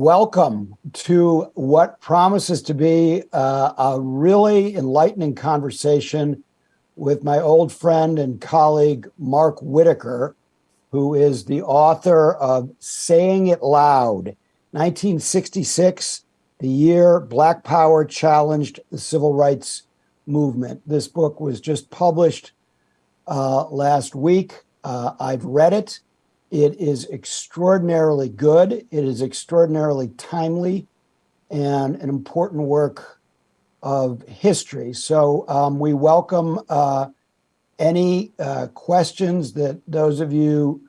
Welcome to what promises to be uh, a really enlightening conversation with my old friend and colleague, Mark Whitaker, who is the author of Saying It Loud, 1966, the year Black Power challenged the civil rights movement. This book was just published uh, last week. Uh, I've read it. It is extraordinarily good. It is extraordinarily timely and an important work of history. So um, we welcome uh, any uh, questions that those of you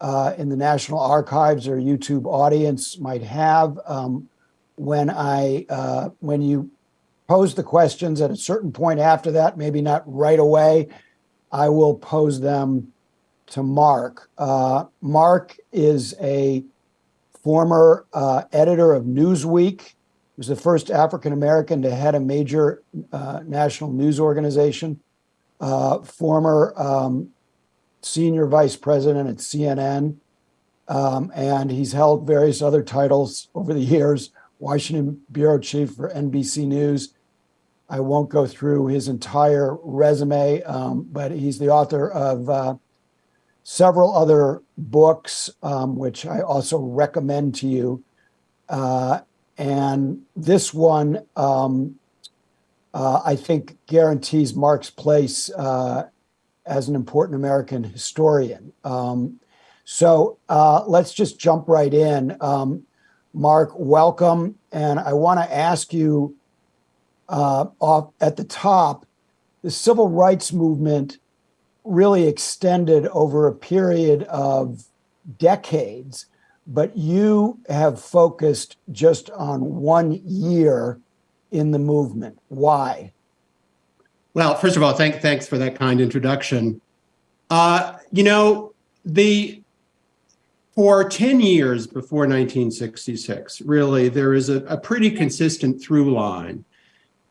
uh, in the National Archives or YouTube audience might have. Um, when I uh, when you pose the questions at a certain point after that, maybe not right away, I will pose them to Mark. Uh, Mark is a former uh, editor of Newsweek. He was the first African American to head a major uh, national news organization. Uh, former um, senior vice president at CNN. Um, and he's held various other titles over the years, Washington bureau chief for NBC News. I won't go through his entire resume, um, but he's the author of uh, several other books, um, which I also recommend to you. Uh, and this one, um, uh, I think, guarantees Mark's place uh, as an important American historian. Um, so uh, let's just jump right in. Um, Mark, welcome. And I want to ask you uh, off at the top, the civil rights movement really extended over a period of decades, but you have focused just on one year in the movement. Why? Well, first of all, thank, thanks for that kind introduction. Uh, you know, the for 10 years before 1966, really, there is a, a pretty consistent through line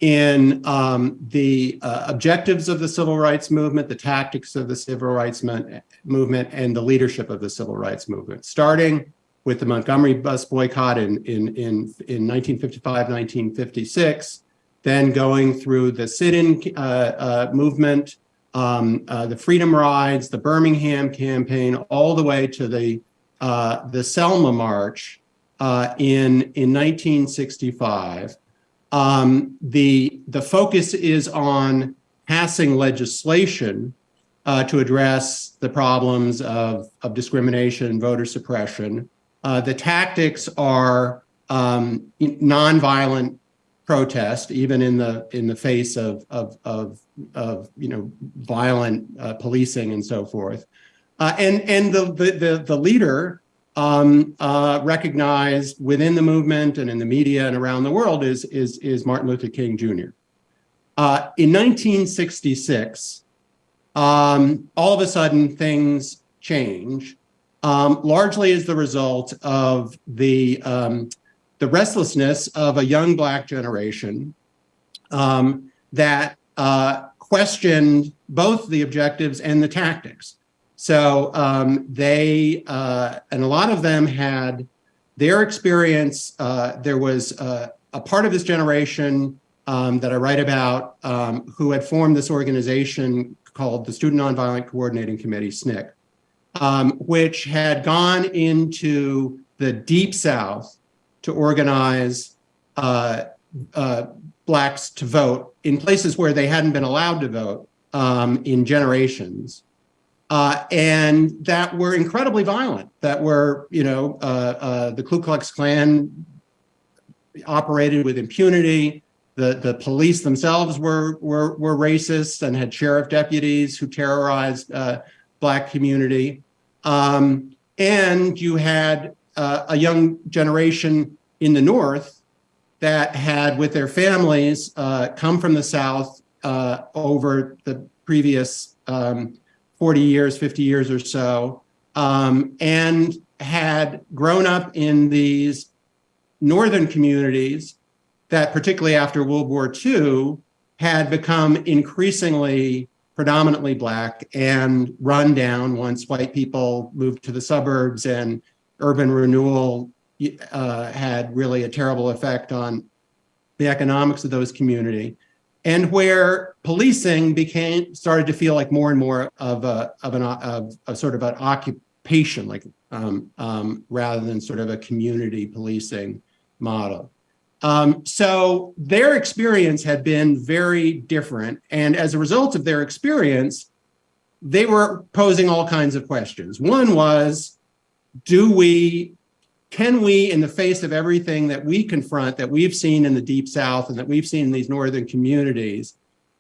in um, the uh, objectives of the civil rights movement, the tactics of the civil rights movement, and the leadership of the civil rights movement, starting with the Montgomery bus boycott in, in, in, in 1955, 1956, then going through the sit-in uh, uh, movement, um, uh, the Freedom Rides, the Birmingham campaign, all the way to the uh, the Selma March uh, in in 1965. Um, the the focus is on passing legislation uh, to address the problems of of discrimination, voter suppression. the tactics are um, nonviolent protest, even in the in the face of of of, of you know violent uh, policing and so forth. Uh, and and the the the, the leader um, uh, recognized within the movement and in the media and around the world is is is Martin Luther King Jr. Uh, in 1966, um, all of a sudden things change, um, largely as the result of the um, the restlessness of a young Black generation um, that uh, questioned both the objectives and the tactics. So um, they, uh, and a lot of them had their experience. Uh, there was uh, a part of this generation um, that I write about um, who had formed this organization called the Student Nonviolent Coordinating Committee, SNCC, um, which had gone into the Deep South to organize uh, uh, blacks to vote in places where they hadn't been allowed to vote um, in generations. Uh, and that were incredibly violent, that were, you know, uh, uh, the Ku Klux Klan operated with impunity. The, the police themselves were, were, were racist and had sheriff deputies who terrorized uh, black community. Um, and you had uh, a young generation in the North that had, with their families, uh, come from the South uh, over the previous um, 40 years, 50 years or so, um, and had grown up in these northern communities that, particularly after World War II, had become increasingly predominantly black and run down once white people moved to the suburbs and urban renewal uh, had really a terrible effect on the economics of those community, and where policing became started to feel like more and more of a of an of a sort of an occupation, like um, um, rather than sort of a community policing model. Um, so their experience had been very different, and as a result of their experience, they were posing all kinds of questions. One was, do we can we, in the face of everything that we confront, that we've seen in the Deep South and that we've seen in these northern communities,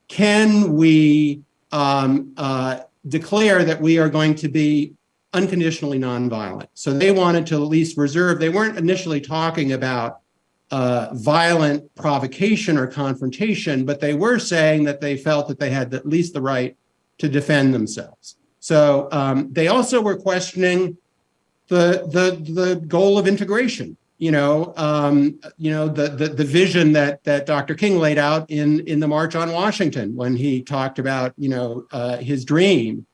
can we um, uh, declare that we are going to be unconditionally nonviolent? So they wanted to at least reserve, they weren't initially talking about uh, violent provocation or confrontation, but they were saying that they felt that they had at least the right to defend themselves. So um, they also were questioning the the the goal of integration. You know, um, you know the, the the vision that that Dr. King laid out in in the March on Washington when he talked about you know uh, his dream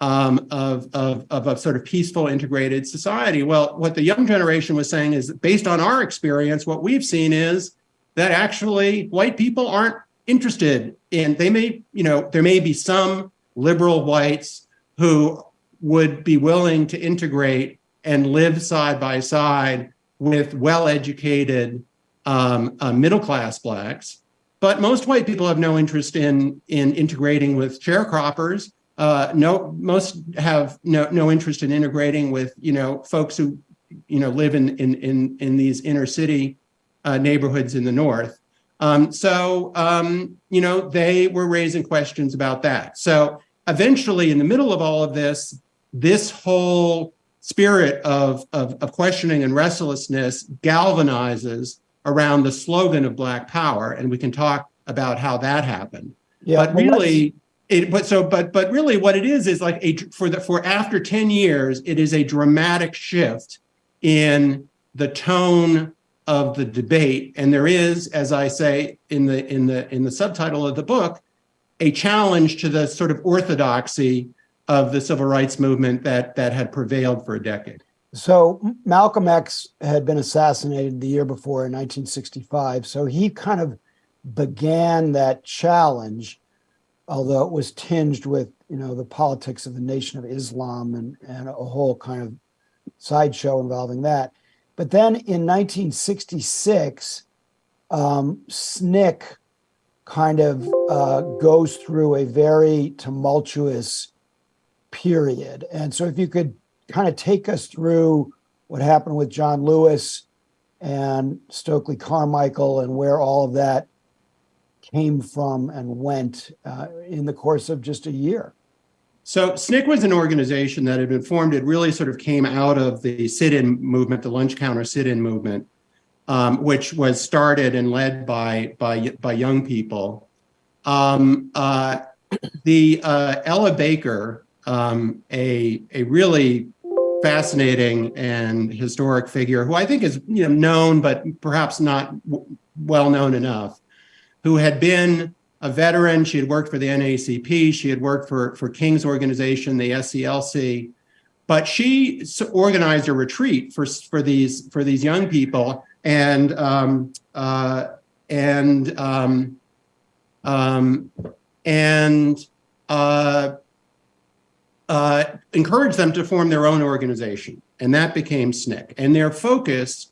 um, of, of of a sort of peaceful integrated society. Well, what the young generation was saying is based on our experience, what we've seen is that actually white people aren't interested in. They may you know there may be some liberal whites who would be willing to integrate and live side by side with well-educated um, uh, middle-class blacks. But most white people have no interest in in integrating with sharecroppers. Uh, no, most have no no interest in integrating with you know folks who you know live in in in in these inner city uh, neighborhoods in the north. Um, so um, you know they were raising questions about that. So eventually, in the middle of all of this, this whole spirit of, of, of questioning and restlessness galvanizes around the slogan of Black Power, and we can talk about how that happened. Yeah, but really, it, but so but but really, what it is is like a for the for after ten years, it is a dramatic shift in the tone of the debate, and there is, as I say in the in the in the subtitle of the book, a challenge to the sort of orthodoxy of the civil rights movement that that had prevailed for a decade. So Malcolm X had been assassinated the year before in 1965. So he kind of began that challenge, although it was tinged with, you know, the politics of the Nation of Islam and, and a whole kind of sideshow involving that. But then in 1966, um, SNCC kind of uh, goes through a very tumultuous period. And so if you could kind of take us through what happened with John Lewis and Stokely Carmichael and where all of that came from and went uh, in the course of just a year. So SNCC was an organization that had been formed. It really sort of came out of the sit-in movement, the lunch counter sit-in movement, um, which was started and led by by by young people. Um, uh, the uh, Ella Baker, um, a, a really fascinating and historic figure who I think is you know known, but perhaps not well known enough, who had been a veteran. She had worked for the NAACP. She had worked for, for King's organization, the SCLC. But she organized a retreat for, for, these, for these young people and, um, uh, and, um, um, and uh, uh, encourage them to form their own organization. And that became SNCC. And their focus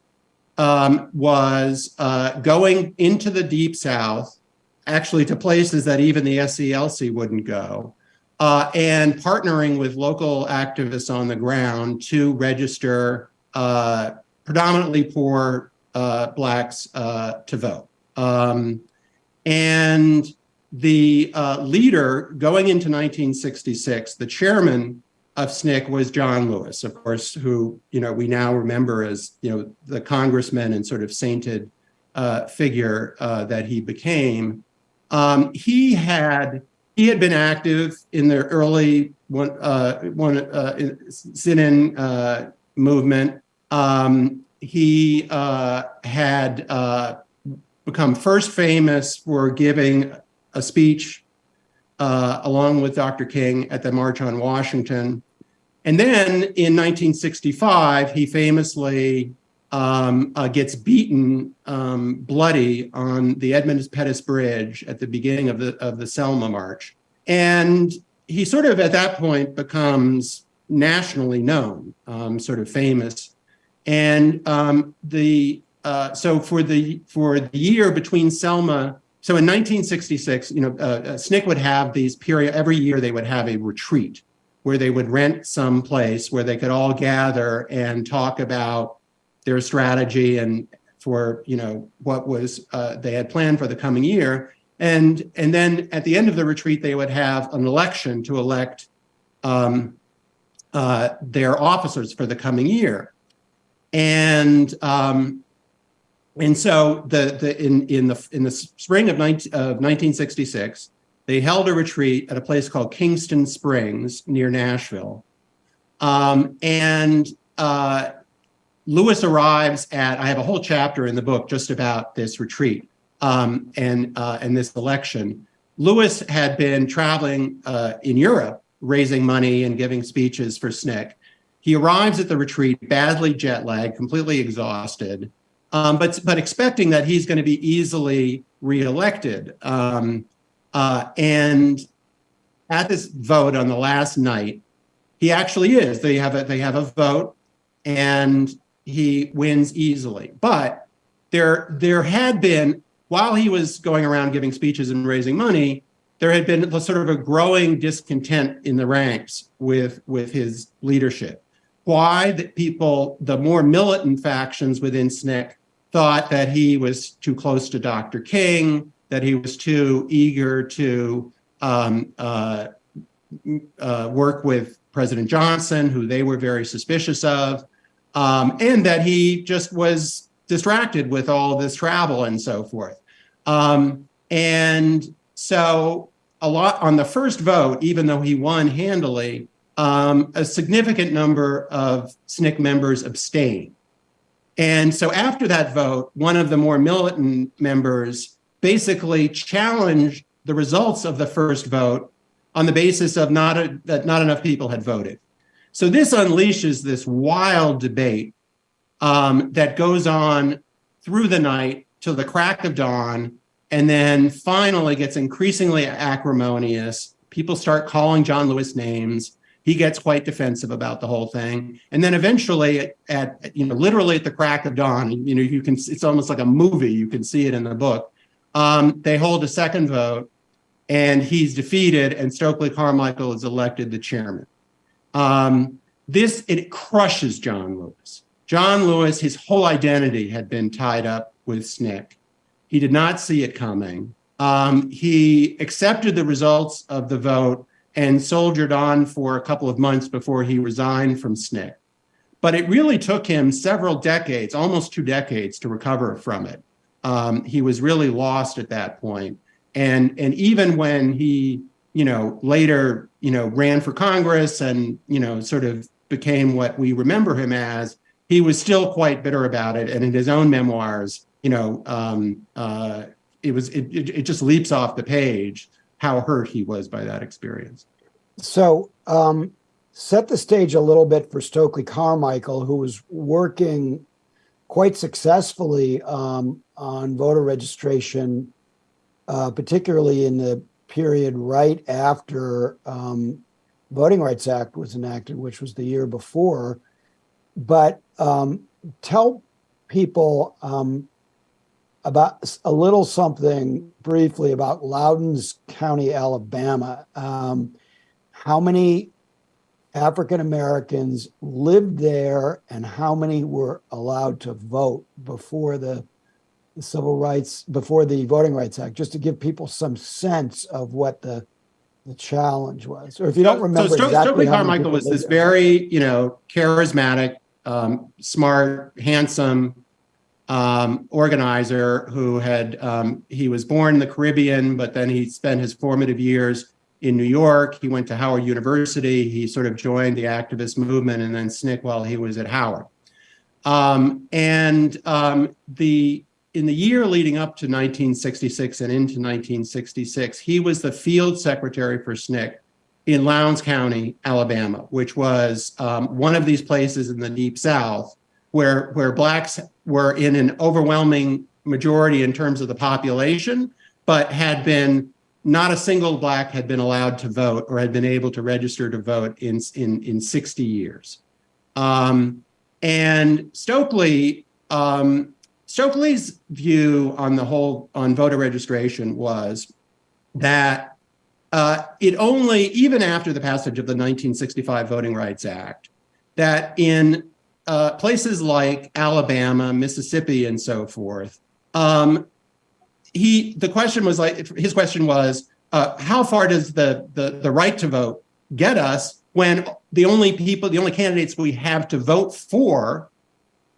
um, was uh, going into the deep south, actually to places that even the SCLC wouldn't go, uh, and partnering with local activists on the ground to register uh, predominantly poor uh, Blacks uh, to vote. Um, and the uh, leader going into 1966, the chairman of SNCC was John Lewis, of course, who you know we now remember as you know the congressman and sort of sainted uh, figure uh, that he became. Um, he had he had been active in the early one uh, one uh, sit-in uh, movement. Um, he had become first famous for giving a speech uh, along with Dr. King at the March on Washington. And then in 1965, he famously um, uh, gets beaten um, bloody on the Edmund Pettus Bridge at the beginning of the of the Selma March, and he sort of at that point becomes nationally known, um, sort of famous, and um, the uh, so for the for the year between Selma. So in 1966, you know, uh, uh SNCC would have these period every year. They would have a retreat where they would rent some place where they could all gather and talk about their strategy and for you know what was uh, they had planned for the coming year. And and then at the end of the retreat, they would have an election to elect um, uh, their officers for the coming year. And um, and so the the in in the in the spring of, 19, of 1966, they held a retreat at a place called Kingston Springs near Nashville. Um, and uh, Lewis arrives at, I have a whole chapter in the book just about this retreat um, and, uh, and this election. Lewis had been traveling uh, in Europe, raising money and giving speeches for SNCC. He arrives at the retreat badly jet lagged, completely exhausted, um, but, but expecting that he's going to be easily reelected. Um, uh, and at this vote on the last night, he actually is. They have a, they have a vote and he wins easily. But there, there had been, while he was going around giving speeches and raising money, there had been sort of a growing discontent in the ranks with, with his leadership. Why that people, the more militant factions within SNCC thought that he was too close to Dr. King, that he was too eager to um, uh, uh, work with President Johnson, who they were very suspicious of um, and that he just was distracted with all this travel and so forth. Um, and so a lot on the first vote, even though he won handily, um, a significant number of SNCC members abstained. And so after that vote, one of the more militant members basically challenged the results of the first vote on the basis of not a, that not enough people had voted. So this unleashes this wild debate um, that goes on through the night till the crack of dawn, and then finally gets increasingly acrimonious. People start calling John Lewis names. He gets quite defensive about the whole thing. And then eventually at, at you know, literally at the crack of dawn, you know, you can, it's almost like a movie. You can see it in the book. Um, they hold a second vote and he's defeated and Stokely Carmichael is elected the chairman. Um, this, it crushes John Lewis. John Lewis, his whole identity had been tied up with SNCC. He did not see it coming. Um, he accepted the results of the vote and soldiered on for a couple of months before he resigned from SNCC. But it really took him several decades, almost two decades, to recover from it. Um, he was really lost at that point. And, and even when he you know, later, you know, ran for Congress and, you know, sort of became what we remember him as, he was still quite bitter about it. And in his own memoirs, you know, um, uh, it was, it, it, it just leaps off the page how hurt he was by that experience. So um, set the stage a little bit for Stokely Carmichael, who was working quite successfully um, on voter registration, uh, particularly in the period right after um, Voting Rights Act was enacted, which was the year before. But um, tell people um, about a little something briefly about Lowndes County, Alabama. Um, how many African Americans lived there and how many were allowed to vote before the civil rights before the Voting Rights Act, just to give people some sense of what the the challenge was. Or if you don't remember, so Sto exactly Stokely Carmichael was this there. very, you know, charismatic, um, smart, handsome um, organizer who had um, he was born in the Caribbean, but then he spent his formative years in New York. He went to Howard University. He sort of joined the activist movement and then SNCC while he was at Howard. Um, and um, the in the year leading up to 1966 and into 1966, he was the field secretary for SNCC in Lowndes County, Alabama, which was um, one of these places in the Deep South where where blacks were in an overwhelming majority in terms of the population, but had been not a single black had been allowed to vote or had been able to register to vote in in in 60 years. Um, and Stokely um, Stokely's view on the whole on voter registration was that uh, it only, even after the passage of the 1965 Voting Rights Act, that in uh, places like Alabama, Mississippi, and so forth, um, he the question was like his question was uh, how far does the, the the right to vote get us when the only people, the only candidates we have to vote for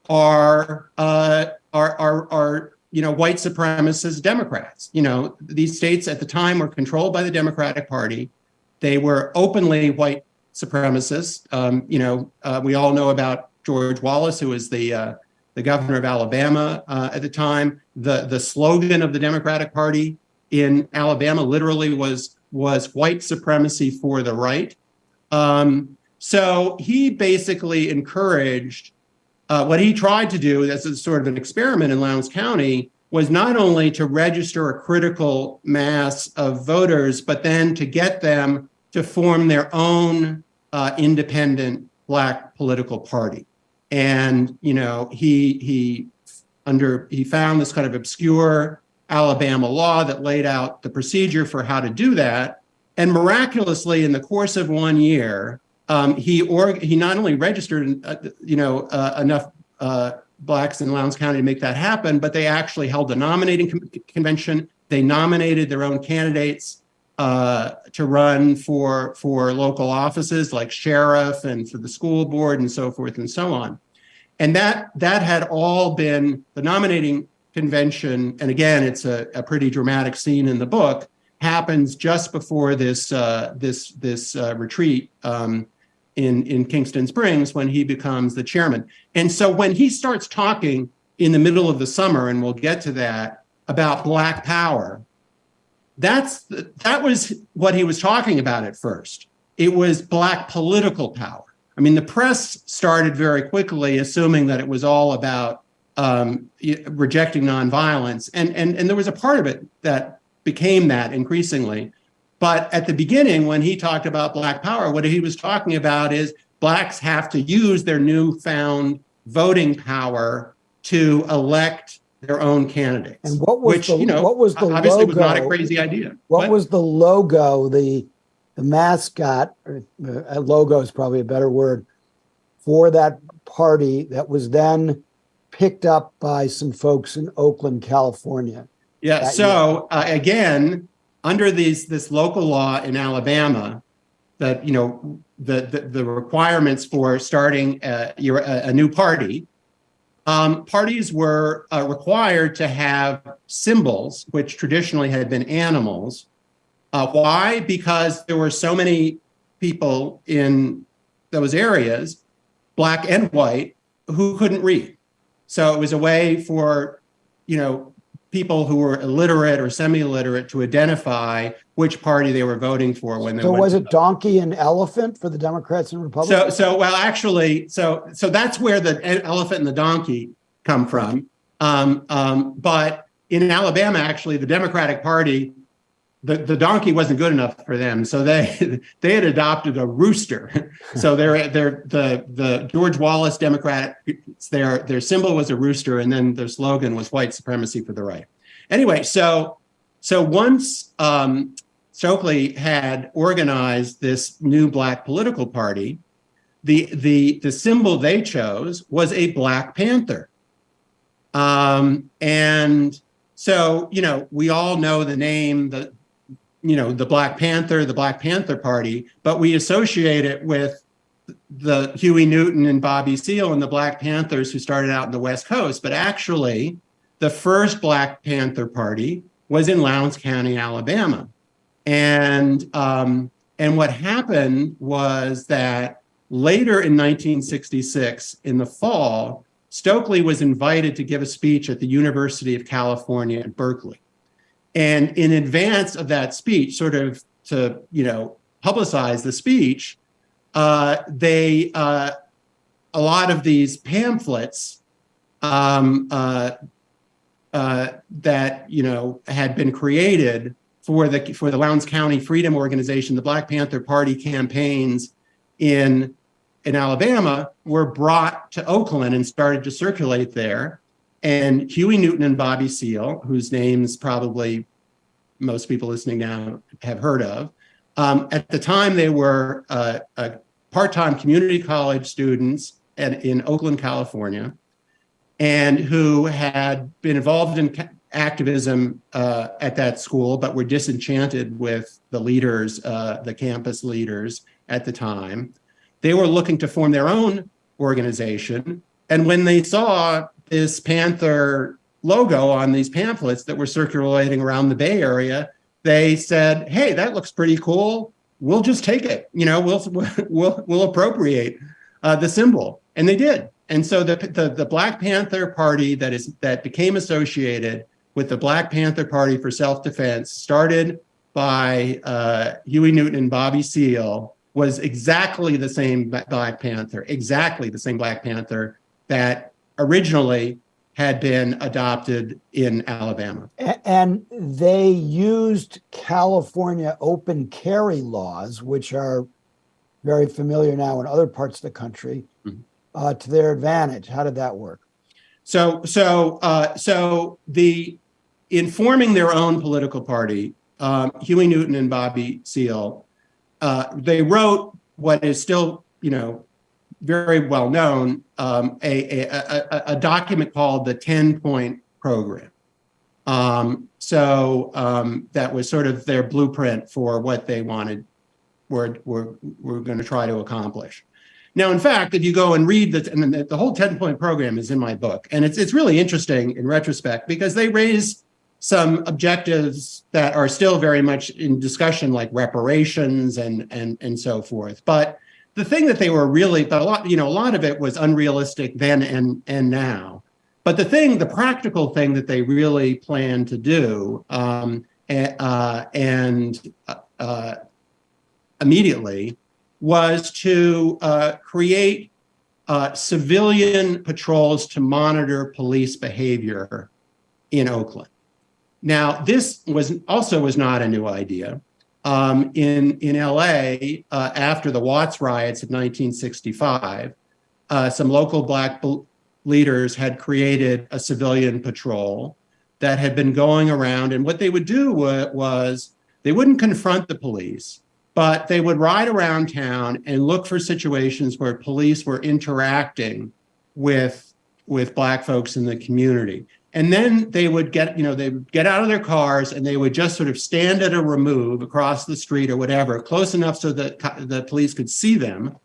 are uh, are are are you know, white supremacist Democrats. You know, these states at the time were controlled by the Democratic Party. They were openly white supremacists. Um, you know, uh, we all know about George Wallace, who was the uh, the governor of Alabama uh, at the time. The the slogan of the Democratic Party in Alabama literally was was white supremacy for the right. Um, so he basically encouraged uh, what he tried to do as a sort of an experiment in Lowndes County was not only to register a critical mass of voters, but then to get them to form their own uh, independent black political party. And, you know, he, he under, he found this kind of obscure Alabama law that laid out the procedure for how to do that. And miraculously, in the course of one year, um, he or he not only registered, uh, you know, uh, enough uh, blacks in Lowndes County to make that happen, but they actually held a nominating convention. They nominated their own candidates uh, to run for for local offices like sheriff and for the school board and so forth and so on. And that that had all been the nominating convention. And again, it's a, a pretty dramatic scene in the book happens just before this uh, this this uh, retreat um, in, in Kingston Springs when he becomes the chairman. And so when he starts talking in the middle of the summer, and we'll get to that, about black power, that's that was what he was talking about at first. It was black political power. I mean, the press started very quickly assuming that it was all about um, rejecting nonviolence. And, and, and there was a part of it that became that increasingly. But at the beginning, when he talked about Black power, what he was talking about is Blacks have to use their newfound voting power to elect their own candidates. And what was which, the, you know, what was the obviously logo, was not a crazy idea. What was the logo, the the mascot, or, uh, logo is probably a better word, for that party that was then picked up by some folks in Oakland, California? Yeah, so uh, again, under these this local law in Alabama that you know the the, the requirements for starting a, your, a, a new party, um, parties were uh, required to have symbols, which traditionally had been animals. Uh, why? Because there were so many people in those areas, black and white, who couldn't read. So it was a way for, you know, people who were illiterate or semi-illiterate to identify which party they were voting for when they So was it donkey and elephant for the Democrats and Republicans? so so well, actually, so so that's where the elephant and the donkey come from. Um, um, but in Alabama, actually, the Democratic Party, the, the donkey wasn't good enough for them, so they they had adopted a rooster. so they're they're the the George Wallace Democrat, their their symbol was a rooster, and then their slogan was white supremacy for the right. Anyway, so so once um, Stokely had organized this new black political party, the the the symbol they chose was a black panther. Um, and so, you know, we all know the name, the you know, the Black Panther, the Black Panther Party, but we associate it with the Huey Newton and Bobby Seale and the Black Panthers who started out in the West Coast. But actually, the first Black Panther Party was in Lowndes County, Alabama. And um, and what happened was that later in 1966, in the fall, Stokely was invited to give a speech at the University of California at Berkeley. And in advance of that speech, sort of to you know publicize the speech, uh, they uh, a lot of these pamphlets um, uh, uh, that you know had been created for the for the Lowndes County Freedom Organization, the Black Panther Party campaigns in in Alabama were brought to Oakland and started to circulate there. And Huey Newton and Bobby Seale, whose names probably most people listening now have heard of, um, at the time they were uh, part-time community college students at, in Oakland, California, and who had been involved in activism uh, at that school, but were disenchanted with the leaders, uh, the campus leaders at the time. They were looking to form their own organization. And when they saw this Panther logo on these pamphlets that were circulating around the Bay Area, they said, hey, that looks pretty cool. We'll just take it. You know, we'll, we'll, we'll appropriate uh, the symbol. And they did. And so the, the, the Black Panther Party that is that became associated with the Black Panther Party for Self-Defense started by uh, Huey Newton and Bobby Seale was exactly the same Black Panther, exactly the same Black Panther that originally had been adopted in Alabama. And they used California open carry laws, which are very familiar now in other parts of the country, mm -hmm. uh, to their advantage. How did that work? So, so, uh, so the in forming their own political party, um, Huey Newton and Bobby Seale uh, they wrote what is still, you know, very well known, um, a, a, a, a, document called the 10 point program. Um, so um, that was sort of their blueprint for what they wanted, were, were, were going to try to accomplish. Now, in fact, if you go and read the, and the, the whole 10 point program is in my book, and it's, it's really interesting in retrospect because they raise some objectives that are still very much in discussion, like reparations and and and so forth. But the thing that they were really, but a lot, you know, a lot of it was unrealistic then and and now. But the thing, the practical thing that they really planned to do, um, uh, and uh, immediately, was to uh, create uh, civilian patrols to monitor police behavior in Oakland. Now, this was also was not a new idea. Um, in, in LA, uh, after the Watts riots of 1965, uh, some local black leaders had created a civilian patrol that had been going around. And what they would do was they wouldn't confront the police, but they would ride around town and look for situations where police were interacting with, with black folks in the community. And then they would get, you know, they would get out of their cars and they would just sort of stand at a remove across the street or whatever, close enough so that the police could see them,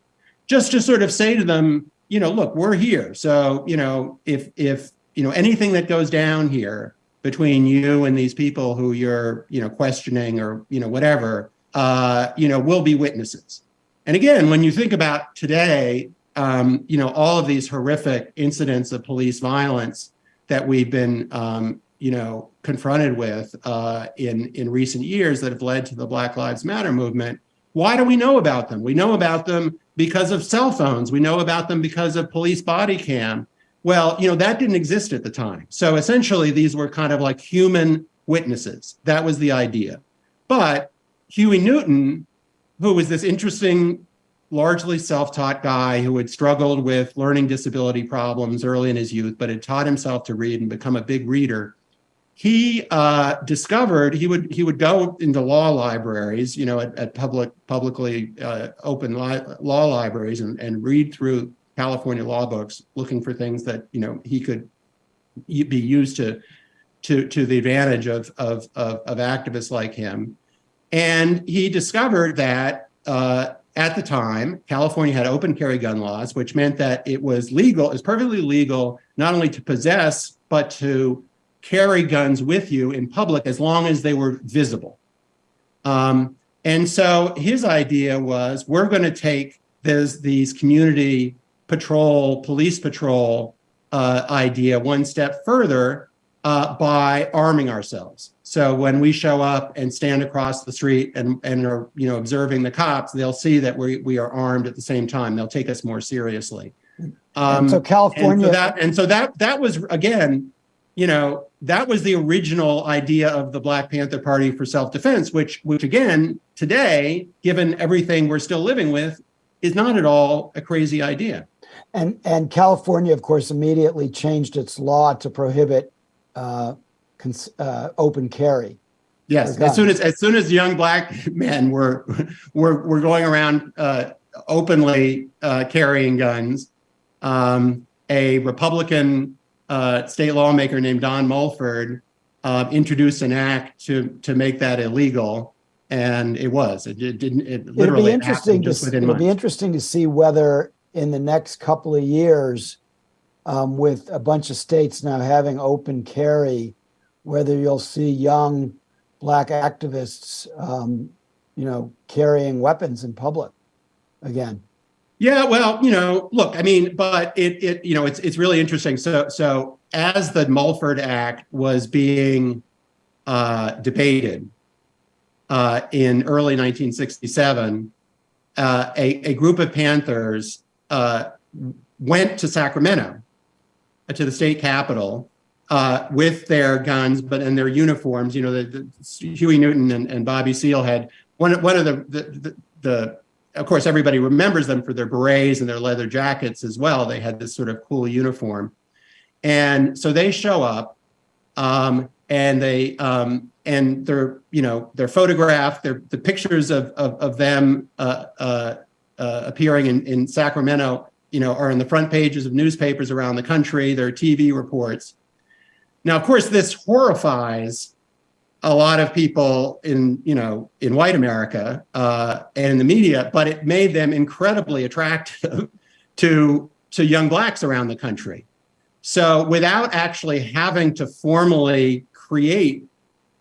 just to sort of say to them, you know, look, we're here. So, you know, if, if, you know, anything that goes down here between you and these people who you're, you know, questioning or, you know, whatever, uh, you know, we'll be witnesses. And again, when you think about today, um, you know, all of these horrific incidents of police violence, that we've been, um, you know, confronted with uh, in, in recent years that have led to the Black Lives Matter movement. Why do we know about them? We know about them because of cell phones. We know about them because of police body cam. Well, you know, that didn't exist at the time. So essentially, these were kind of like human witnesses. That was the idea. But Huey Newton, who was this interesting largely self-taught guy who had struggled with learning disability problems early in his youth, but had taught himself to read and become a big reader. He uh, discovered he would he would go into law libraries, you know, at, at public publicly uh, open li law libraries and, and read through California law books, looking for things that you know he could be used to to to the advantage of of of, of activists like him. And he discovered that uh, at the time, California had open carry gun laws, which meant that it was legal, is perfectly legal, not only to possess, but to carry guns with you in public as long as they were visible. Um, and so his idea was, we're going to take this, these community patrol, police patrol uh, idea one step further uh, by arming ourselves. So when we show up and stand across the street and, and are you know observing the cops, they'll see that we, we are armed at the same time. They'll take us more seriously. Um, And so and California, so that and so that that was again, you know, that was the original idea of the Black Panther Party for self-defense, which which again today, given everything we're still living with, is not at all a crazy idea. and, and California, of course, immediately changed its law to prohibit uh, uh, open carry. Yes, as soon as as soon as young black men were were were going around uh, openly uh, carrying guns, um, a Republican uh, state lawmaker named Don Mulford uh, introduced an act to to make that illegal, and it was. It, it didn't. It It'll literally be interesting to, just s- within it'll be interesting to see whether in the next couple of years, um, with a bunch of states now having open carry, whether you'll see young black activists, um, you know, carrying weapons in public again. Yeah, well, you know, look, I mean, but it it you know, it's it's really interesting. So so as the Mulford Act was being uh, debated uh, in early 1967, uh, a a group of Panthers uh, went to Sacramento, uh, to the state capitol, uh, with their guns, but in their uniforms. You know, the, the Huey Newton and, and Bobby Seale had one one of the the, the, of course, everybody remembers them for their berets and their leather jackets as well. They had this sort of cool uniform. And so they show up um, and they, um, and they're, you know, they're photographed, they're, the pictures of, of, of them uh, uh, uh, appearing in, in Sacramento, you know, are in the front pages of newspapers around the country, their TV reports. Now, of course, this horrifies a lot of people in you know in white America uh, and in the media, but it made them incredibly attractive to to young blacks around the country. So without actually having to formally create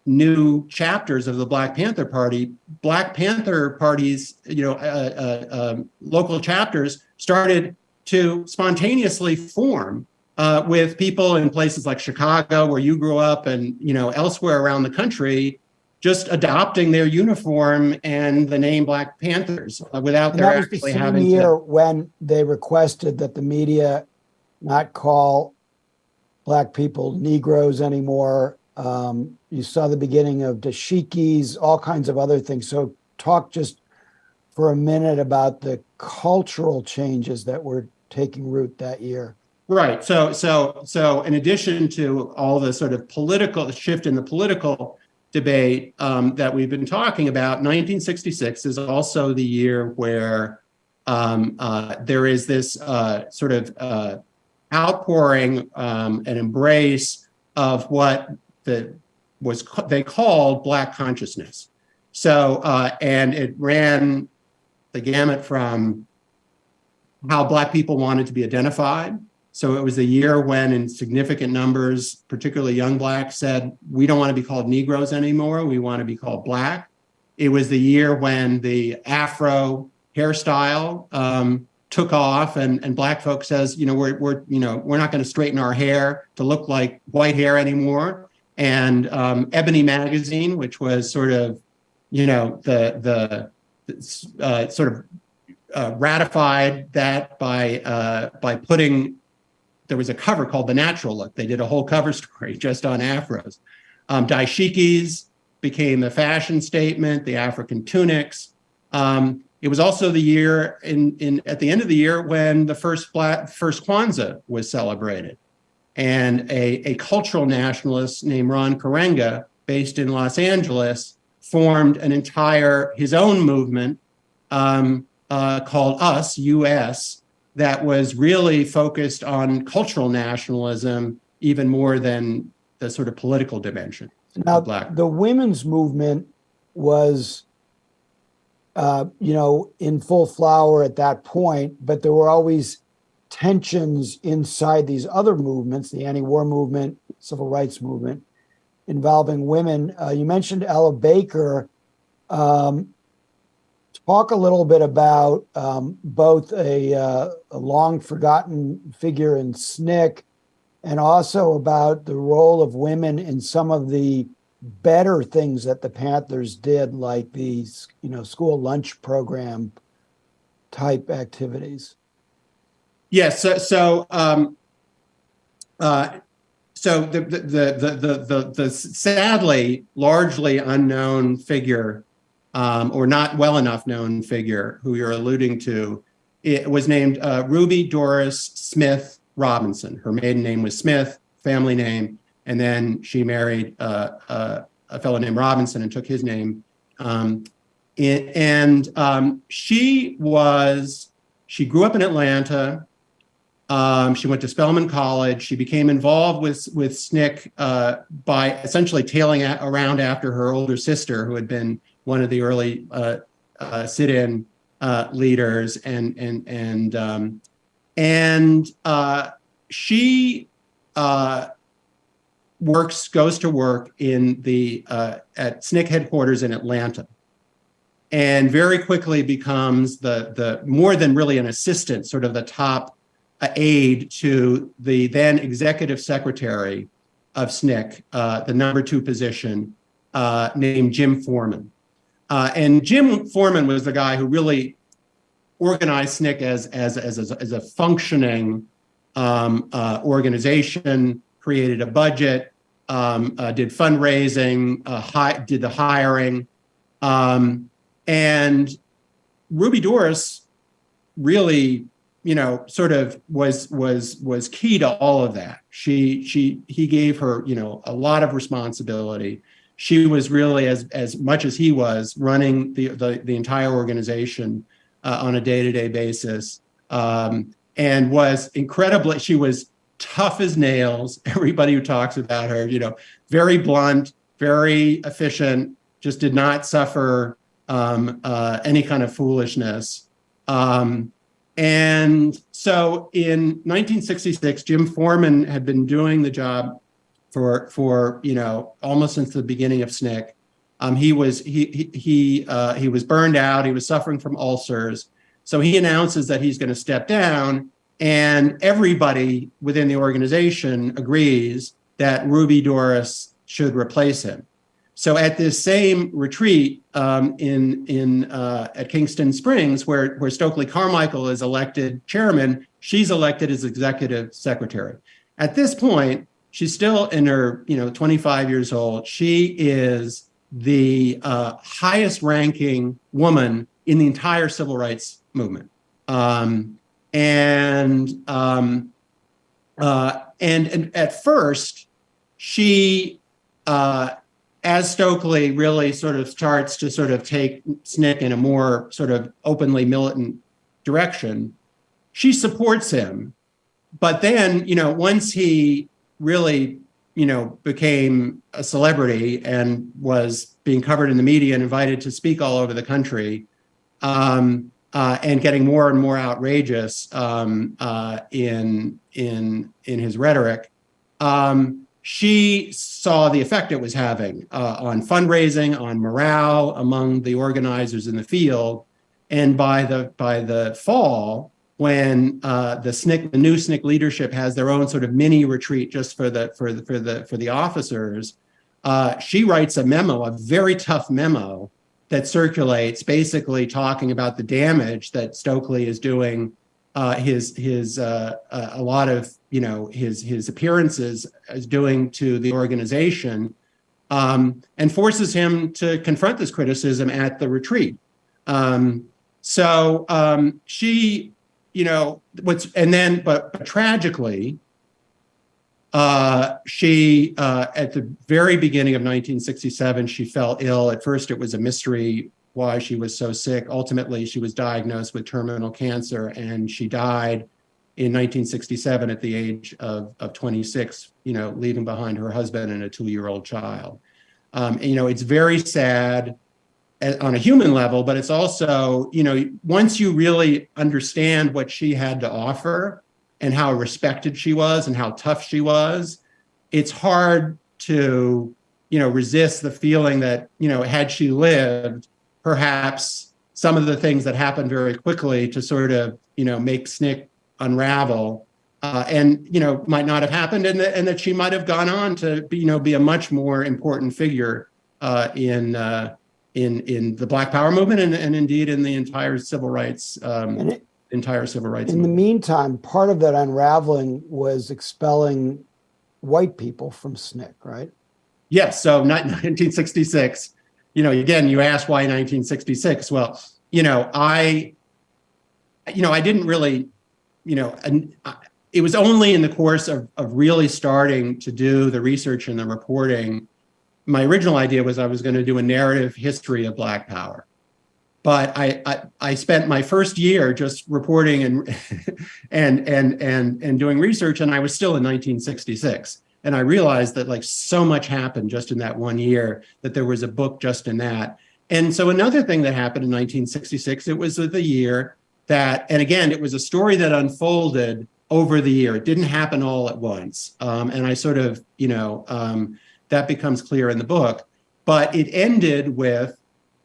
new chapters of the Black Panther Party, Black Panther parties, you know, uh, uh, um, local chapters started to spontaneously form uh, with people in places like Chicago, where you grew up, and you know elsewhere around the country, just adopting their uniform and the name Black Panthers uh, without And their that was the actually same having year to. when they requested that the media not call black people Negroes anymore. Um, you saw the beginning of dashikis, all kinds of other things. So talk just for a minute about the cultural changes that were taking root that year. Right. So so so in addition to all the sort of political shift in the political debate um, that we've been talking about, 1966 is also the year where um, uh, there is this uh, sort of uh, outpouring um, and embrace of what the was ca- they called Black consciousness. So uh, and it ran the gamut from how Black people wanted to be identified. So it was a year when, in significant numbers, particularly young Blacks said, we don't want to be called Negroes anymore. We want to be called Black. It was the year when the Afro hairstyle um, took off, and, and Black folks says, you know, we're, we're you know we're not going to straighten our hair to look like white hair anymore. And um, Ebony magazine, which was sort of, you know, the the uh, sort of uh, ratified that by uh, by putting there was a cover called The Natural Look. They did a whole cover story just on afros. Um, dashikis became a fashion statement. The African tunics. Um, it was also the year in in at the end of the year when the first black first Kwanzaa was celebrated, and a a cultural nationalist named Ron Karenga, based in Los Angeles, formed an entire his own movement um, uh, called Us US that was really focused on cultural nationalism even more than the sort of political dimension. Now, Black. the women's movement was, uh, you know, in full flower at that point, but there were always tensions inside these other movements, the anti-war movement, civil rights movement, involving women. Uh, you mentioned Ella Baker. Um, talk a little bit about um, both a, uh, a long forgotten figure in SNCC and also about the role of women in some of the better things that the Panthers did, like these, you know, school lunch program type activities. Yes. so so um, uh, so the the, the the the the sadly largely unknown figure, um, or not well enough known figure, who you're alluding to, it was named uh, Ruby Doris Smith Robinson. Her maiden name was Smith, family name, and then she married uh, uh, a fellow named Robinson and took his name. Um, and um, she was she grew up in Atlanta. Um, she went to Spelman College. She became involved with with SNCC uh, by essentially tailing around after her older sister, who had been one of the early uh, uh, sit-in uh, leaders, and and and um, and she works goes to work in the at SNCC headquarters in Atlanta and very quickly becomes the the more than really an assistant, sort of the top aide to the then executive secretary of SNCC, uh, the number two position, uh, named Jim Forman. Uh, and Jim Forman was the guy who really organized SNCC as, as, as, as a functioning um, uh, organization, created a budget, um, uh, did fundraising, uh, hi did the hiring. Um, and Ruby Doris really you know, sort of was was was key to all of that. She she he gave her, you know, a lot of responsibility. She was really as as much as he was running the the, the entire organization uh, on a day-to-day -day basis, um, and was incredibly. She was tough as nails. Everybody who talks about her, you know, very blunt, very efficient. Just did not suffer um, uh, any kind of foolishness. Um, and so in 1966, Jim Forman had been doing the job for, for you know, almost since the beginning of SNCC. Um, he was he he he, uh, he was burned out. He was suffering from ulcers. So he announces that he's going to step down, and everybody within the organization agrees that Ruby Doris should replace him. So at this same retreat um, in in uh, at Kingston Springs, where where Stokely Carmichael is elected chairman, she's elected as executive secretary. At this point, she's still in her you know 25 years old. She is the uh, highest ranking woman in the entire civil rights movement, um, and um, uh, and and at first she uh, as Stokely really sort of starts to sort of take SNCC in a more sort of openly militant direction, she supports him. But then, you know, once he really, you know, became a celebrity and was being covered in the media and invited to speak all over the country, um, uh, and getting more and more outrageous um, uh, in in in his rhetoric, um, she saw the effect it was having uh, on fundraising, on morale among the organizers in the field. And by the by the fall, when uh, the SNCC, the new SNCC leadership has their own sort of mini retreat just for the for the for the for the officers, uh, she writes a memo, a very tough memo that circulates, basically talking about the damage that Stokely is doing uh, his his uh, uh, a lot of you know his his appearances as doing to the organization, um, and forces him to confront this criticism at the retreat. Um, so um, she, you know, what's and then but, but tragically, uh, she, uh, at the very beginning of 1967, she fell ill. At first, it was a mystery why she was so sick. Ultimately, she was diagnosed with terminal cancer and she died in 1967 at the age of, of 26, you know, leaving behind her husband and a two-year-old child. Um, and, you know, it's very sad on a human level, but it's also, you know, once you really understand what she had to offer and how respected she was and how tough she was, it's hard to, you know, resist the feeling that, you know, had she lived, perhaps some of the things that happened very quickly to sort of, you know, make SNCC unravel uh, and, you know, might not have happened and, and that she might have gone on to, be, you know, be a much more important figure uh, in, uh, in, in the Black Power movement and, and indeed in the entire civil rights um, and, entire civil rights In the meantime, part of that unraveling was expelling white people from SNCC, right? Yes, so not 1966. You know, again, you asked why 1966. Well, you know, I, you know, I didn't really, you know, and I- it was only in the course of, of really starting to do the research and the reporting. My original idea was I was going to do a narrative history of Black Power. But I, I, I spent my first year just reporting and, and, and, and, and doing research, and I was still in 1966. And I realized that like so much happened just in that one year that there was a book just in that. And so another thing that happened in 1966, it was the year that, and again, it was a story that unfolded over the year. It didn't happen all at once. Um, and I sort of, you know, um, that becomes clear in the book. But it ended with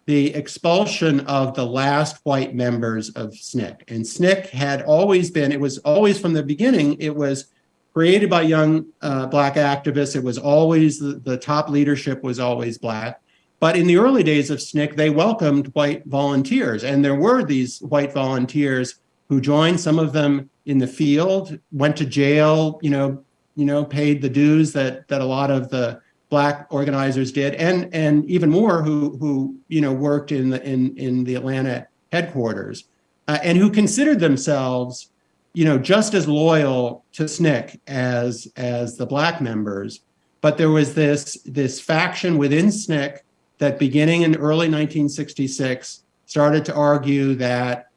the expulsion of the last white members of SNCC. And SNCC had always been, it was always from the beginning, it was created by young uh, Black activists. It was always, the, the top leadership was always Black. But in the early days of SNCC, they welcomed white volunteers. And there were these white volunteers who joined, some of them in the field, went to jail, you know, you know, paid the dues that that a lot of the black organizers did, and and even more who who you know worked in the in in the Atlanta headquarters, uh, and who considered themselves, you know, just as loyal to SNCC as as the black members. But there was this this faction within SNCC that beginning in early 1966 started to argue that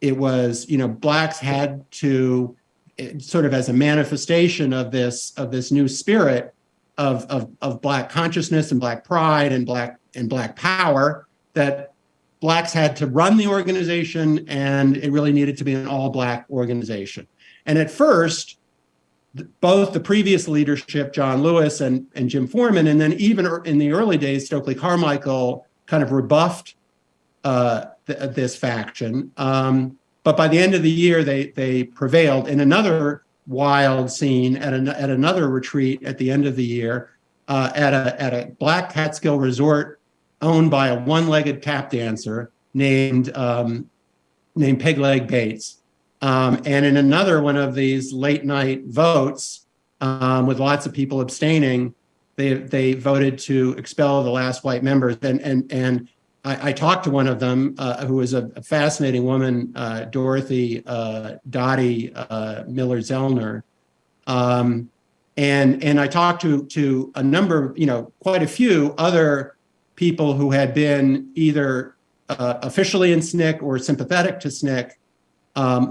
it was, you know, blacks had to eh, sort of as a manifestation of this of this new spirit of, of, of black consciousness and black pride and black and black power that blacks had to run the organization and it really needed to be an all black organization. And at first, both the previous leadership, John Lewis and, and Jim Forman, and then even in the early days, Stokely Carmichael kind of rebuffed uh, th this faction. Um, but by the end of the year, they they prevailed in another wild scene at, an, at another retreat at the end of the year uh, at a at a Black Catskill resort owned by a one-legged tap dancer named um, named Pegleg Bates. Um, and in another one of these late night votes, um, with lots of people abstaining, they they voted to expel the last white members. And and and I, I talked to one of them, uh, who was a, a fascinating woman, uh, Dorothy uh, Dottie uh, Miller Zellner. Um, and and I talked to to a number, you know, quite a few other people who had been either uh, officially in SNCC or sympathetic to SNCC um,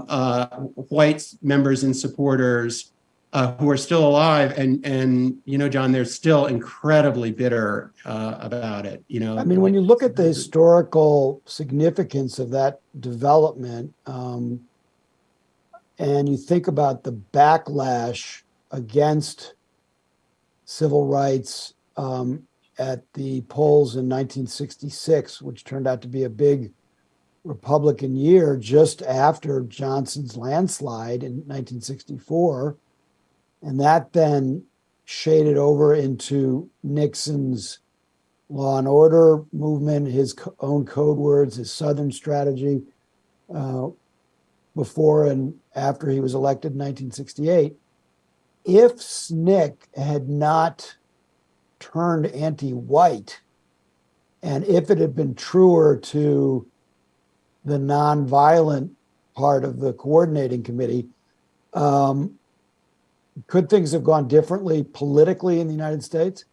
white members and supporters uh, who are still alive, and and you know, John, they're still incredibly bitter uh, about it. You know, I mean, when you look at the historical significance of that development, um, and you think about the backlash against civil rights um, at the polls in 1966, which turned out to be a big Republican year just after Johnson's landslide in 1964. And that then shaded over into Nixon's law and order movement, his own code words, his Southern strategy uh, before and after he was elected in 1968. If SNCC had not turned anti-white, and if it had been truer to the nonviolent part of the coordinating committee, um, could things have gone differently politically in the United States?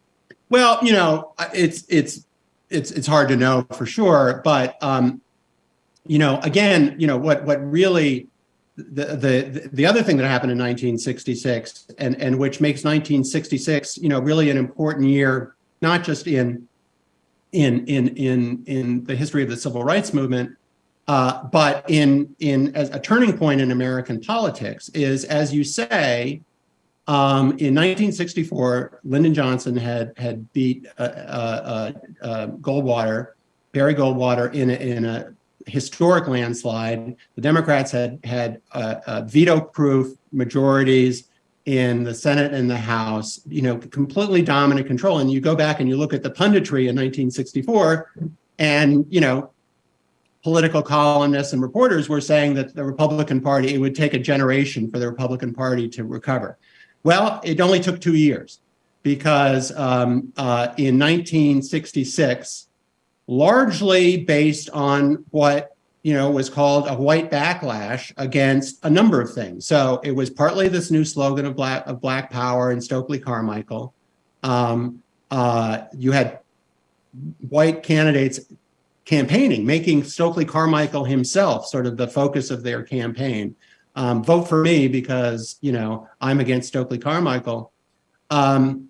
Well, you know, it's it's it's it's hard to know for sure, but um, you know, again, you know, what what really the the the other thing that happened in 1966 and and which makes 1966, you know, really an important year, not just in in in in in the history of the civil rights movement, uh, but in in as a turning point in American politics is, as you say, um, in 1964, Lyndon Johnson had had beat uh, uh, uh, Goldwater, Barry Goldwater, in a, in a historic landslide. The Democrats had had veto-proof majorities in the Senate and the House. You know, completely dominant control. And you go back and you look at the punditry in 1964, and you know, political columnists and reporters were saying that the Republican Party, it would take a generation for the Republican Party to recover. Well, it only took two years because um, uh, in 1966, largely based on what you know was called a white backlash against a number of things. So it was partly this new slogan of black of Black Power and Stokely Carmichael. Um, uh, you had white candidates campaigning, making Stokely Carmichael himself sort of the focus of their campaign. Um, vote for me because you know I'm against Stokely Carmichael. Um,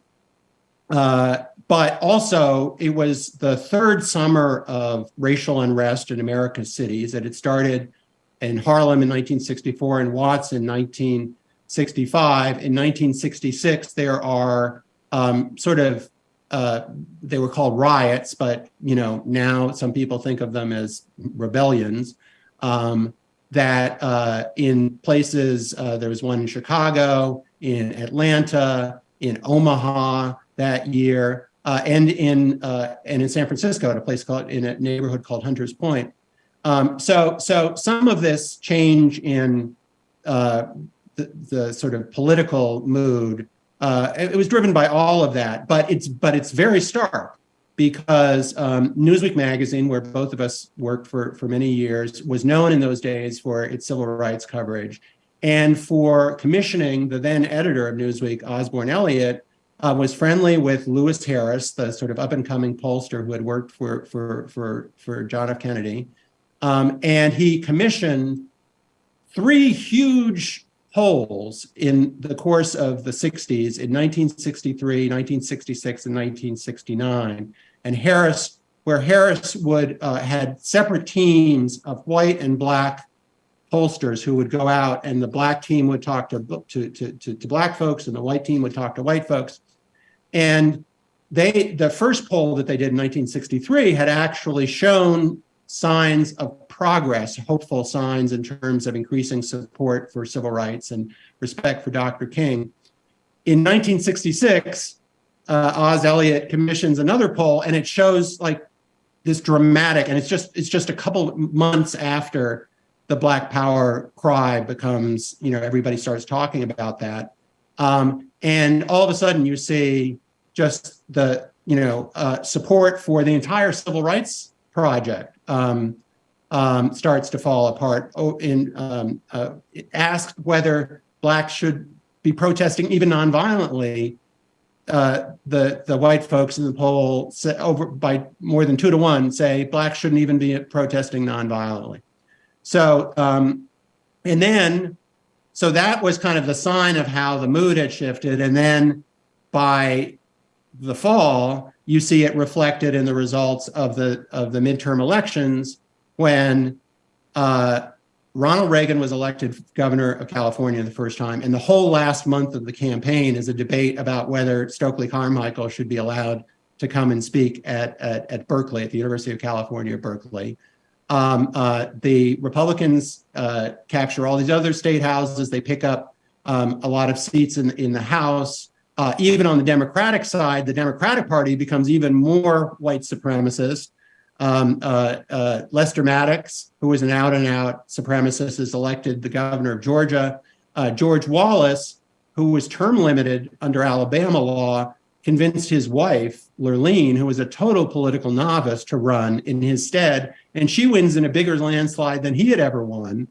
uh, but also, it was the third summer of racial unrest in America's cities. That it started in Harlem in 1964 and Watts in 1965. In 1966, there are um, sort of uh, they were called riots, but you know now some people think of them as rebellions. Um, that uh, in places uh, there was one in Chicago, in Atlanta, in Omaha that year, uh, and in uh, and in San Francisco at a place called in a neighborhood called Hunters Point. Um, so so some of this change in uh, the, the sort of political mood uh, it, was driven by all of that, but it's but it's very stark because um, Newsweek magazine, where both of us worked for for many years, was known in those days for its civil rights coverage, and for commissioning the then editor of Newsweek, Osborn Elliott, uh, was friendly with Louis Harris, the sort of up and coming pollster who had worked for for for for John F. Kennedy, um, and he commissioned three huge polls in the course of the 60s in 1963, 1966, and 1969. And Harris, where Harris would uh, had separate teams of white and black pollsters who would go out and the black team would talk to, to, to, to, to black folks and the white team would talk to white folks. And they the first poll that they did in 1963 had actually shown signs of progress, hopeful signs in terms of increasing support for civil rights and respect for Dr. King. In 1966, uh, Oz Elliott commissions another poll, and it shows like this dramatic, and it's just it's just a couple months after the Black Power cry becomes, you know, everybody starts talking about that, um, and all of a sudden you see just the you know uh, support for the entire civil rights project um, um, starts to fall apart. Oh, in um, uh, asked whether blacks should be protesting even nonviolently. Uh, the the white folks in the poll say, over by more than two to one say blacks shouldn't even be protesting nonviolently. So um, and then so that was kind of the sign of how the mood had shifted. And then by the fall, you see it reflected in the results of the of the midterm elections when uh, Ronald Reagan was elected governor of California the first time, and the whole last month of the campaign is a debate about whether Stokely Carmichael should be allowed to come and speak at at, at Berkeley, at the University of California, Berkeley. Um, uh, the Republicans uh, capture all these other state houses. They pick up um, a lot of seats in in the House. Uh, even on the Democratic side, the Democratic Party becomes even more white supremacist. Um, uh, uh, Lester Maddox, who was an out and out supremacist, is elected the governor of Georgia. Uh, George Wallace, who was term limited under Alabama law, convinced his wife, Lurleen, who was a total political novice, to run in his stead. And she wins in a bigger landslide than he had ever won.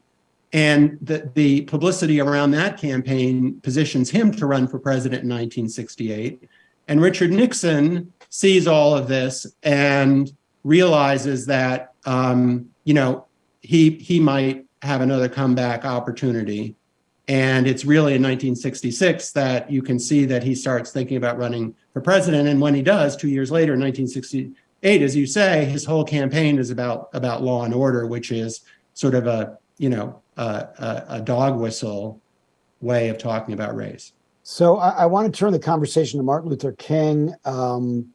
And the, the publicity around that campaign positions him to run for president in 1968. And Richard Nixon sees all of this and realizes that, um, you know, he, he might have another comeback opportunity. And it's really in 1966 that you can see that he starts thinking about running for president. And when he does, two years later, in 1968, as you say, his whole campaign is about, about law and order, which is sort of a, you know, a, a, dog whistle way of talking about race. So I, I, want to turn the conversation to Martin Luther King. Um,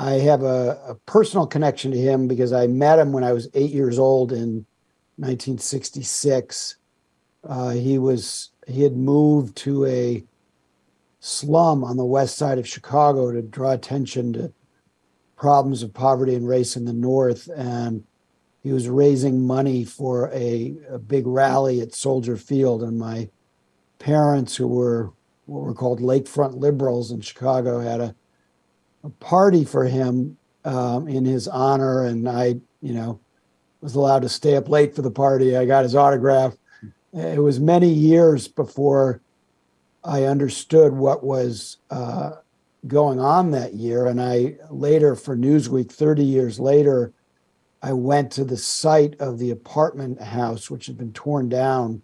I have a, a, personal connection to him because I met him when I was eight years old in 1966. Uh, he was he had moved to a slum on the west side of Chicago to draw attention to problems of poverty and race in the North, and he was raising money for a, a big rally at Soldier Field, and my parents, who were what were called Lakefront liberals in Chicago, had a, a party for him um, in his honor, and I, you know, was allowed to stay up late for the party. I got his autograph. It was many years before I understood what was uh, going on that year. And I later, for Newsweek, 30 years later, I went to the site of the apartment house, which had been torn down,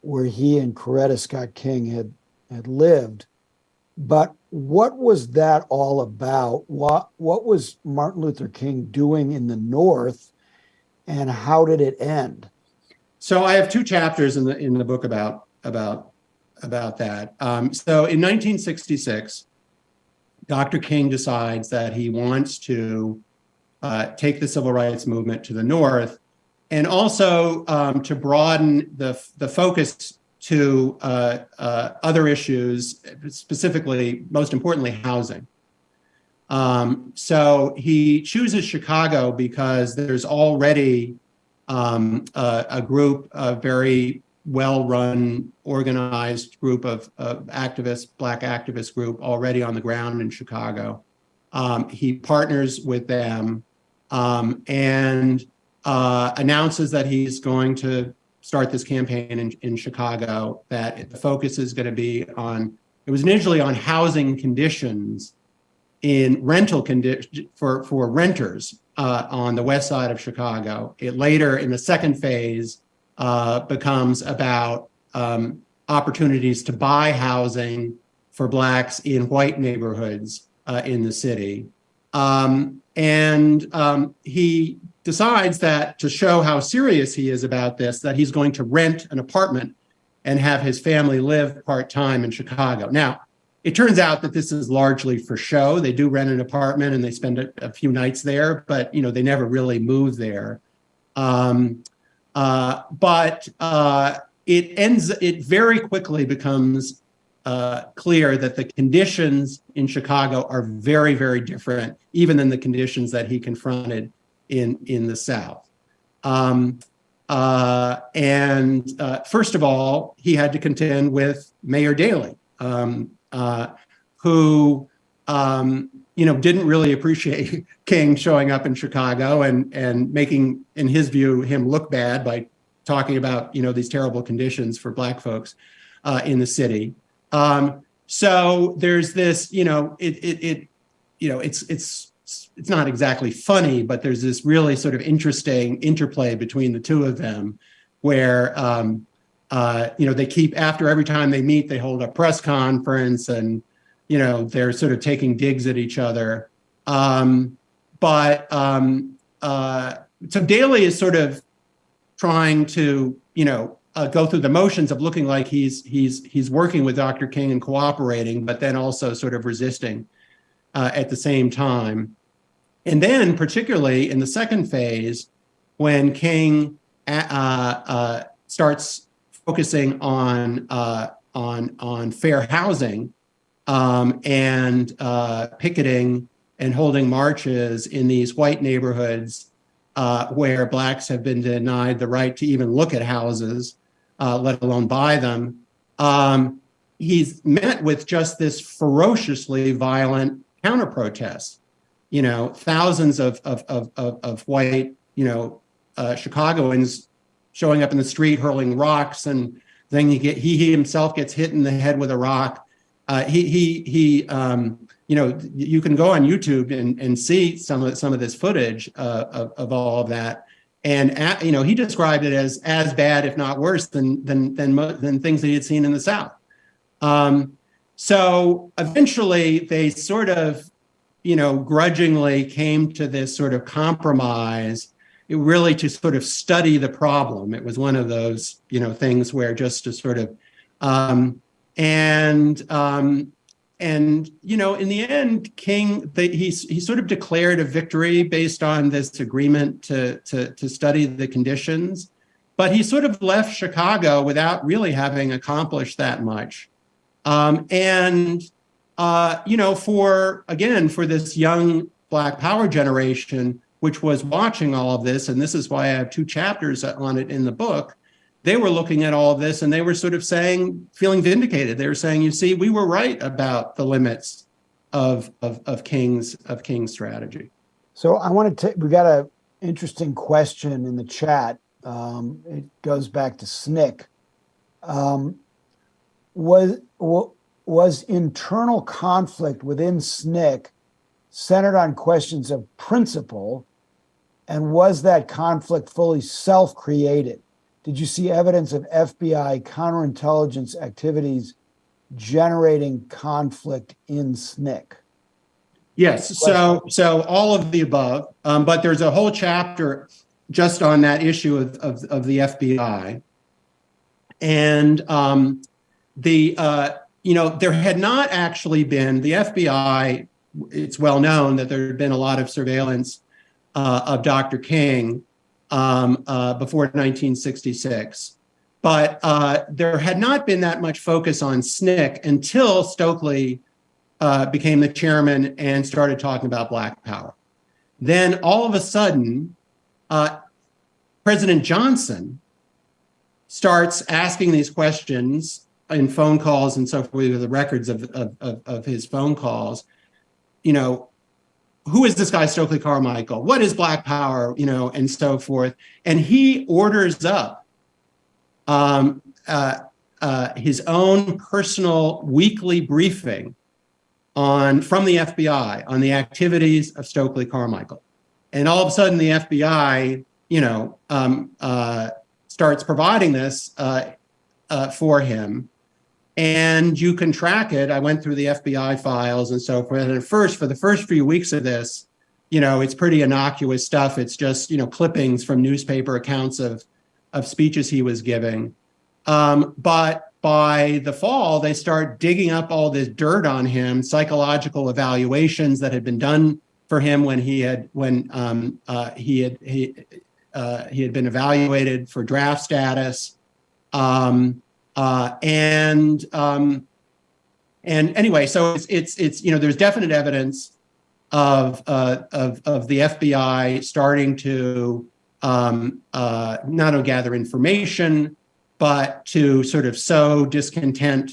where he and Coretta Scott King had, had lived. But what was that all about? What, what was Martin Luther King doing in the North, and how did it end? So I have two chapters in the in the book about about about that. Um, so in 1966, Dr. King decides that he wants to uh, take the civil rights movement to the North and also um, to broaden the, the focus to uh, uh, other issues, specifically, most importantly, housing. Um, so he chooses Chicago because there's already um, a, a, group, a very well-run, organized group of, of, activists, Black activist group already on the ground in Chicago. Um, he partners with them um, and uh, announces that he's going to start this campaign in, in Chicago, that the focus is going to be on, it was initially on housing conditions in rental condition for, for renters uh, on the west side of Chicago. It later, in the second phase, uh, becomes about um, opportunities to buy housing for Blacks in white neighborhoods uh, in the city. Um, and um, he decides that to show how serious he is about this, that he's going to rent an apartment and have his family live part-time in Chicago. Now, it turns out that this is largely for show. They do rent an apartment and they spend a, a few nights there, but you know they never really move there. Um, uh, but uh, it ends. It very quickly becomes uh, clear that the conditions in Chicago are very, very different, even than the conditions that he confronted in in the South. Um, uh, and uh, first of all, he had to contend with Mayor Daley, um, uh, who um, you know didn't really appreciate King showing up in Chicago and and making, in his view, him look bad by talking about you know these terrible conditions for Black folks uh, in the city. Um, so there's this, you know, it it, it you know it's it's it's not exactly funny, but there's this really sort of interesting interplay between the two of them, where um, uh, you know, they keep after every time they meet, they hold a press conference and, you know, they're sort of taking digs at each other. Um, but um, uh, so Daley is sort of trying to, you know, uh, go through the motions of looking like he's he's he's working with Dr. King and cooperating, but then also sort of resisting uh, at the same time. And then, particularly in the second phase, when King uh, uh starts focusing on uh, on on fair housing um, and uh, picketing and holding marches in these white neighborhoods uh, where blacks have been denied the right to even look at houses, uh, let alone buy them. Um, he's met with just this ferociously violent counter protest. You know, thousands of of of of, white, you know, uh, Chicagoans showing up in the street hurling rocks and then he get he, he himself gets hit in the head with a rock. Uh, he he he um, you know you can go on YouTube and and see some of some of this footage uh, of of all of that. And at, you know he described it as as bad, if not worse, than than than than things that he had seen in the South. Um, so eventually, they sort of, you know, grudgingly came to this sort of compromise really to sort of study the problem. It was one of those, you know, things where just to sort of, um, and um, and you know, in the end, King the, he he sort of declared a victory based on this agreement to to to study the conditions, but he sort of left Chicago without really having accomplished that much, um, and uh, you know, for again for this young Black Power generation which was watching all of this, and this is why I have two chapters on it in the book, they were looking at all of this and they were sort of saying, feeling vindicated. They were saying, you see, we were right about the limits of, of, of King's, of King's strategy. So I want to, we got a interesting question in the chat. Um, it goes back to SNCC. Um, was, was internal conflict within SNCC centered on questions of principle? And was that conflict fully self-created? Did you see evidence of FBI counterintelligence activities generating conflict in SNCC? Yes, so so all of the above, um, but there's a whole chapter just on that issue of, of, of the FBI. And um, the, uh, you know, there had not actually been, the FBI, it's well known that there had been a lot of surveillance uh, of Dr. King um, uh, before 1966. But uh, there had not been that much focus on SNCC until Stokely uh, became the chairman and started talking about Black Power. Then all of a sudden, uh, President Johnson starts asking these questions in phone calls and so forth, the records of, of, of, of his phone calls, you know, who is this guy Stokely Carmichael? What is Black Power? You know, and so forth. And he orders up um, uh, uh, his own personal weekly briefing on from the FBI on the activities of Stokely Carmichael. And all of a sudden, the FBI, you know, um, uh, starts providing this uh, uh, for him and you can track it. I went through the FBI files and so forth. And at first, for the first few weeks of this, you know, it's pretty innocuous stuff. It's just, you know, clippings from newspaper accounts of, of speeches he was giving. Um, but by the fall, they start digging up all this dirt on him, psychological evaluations that had been done for him when he had when um, uh, he had he uh, he had been evaluated for draft status. Um, uh, and um, and anyway, so it's it's it's you know there's definite evidence of uh, of of the FBI starting to um, uh, not only gather information, but to sort of sow discontent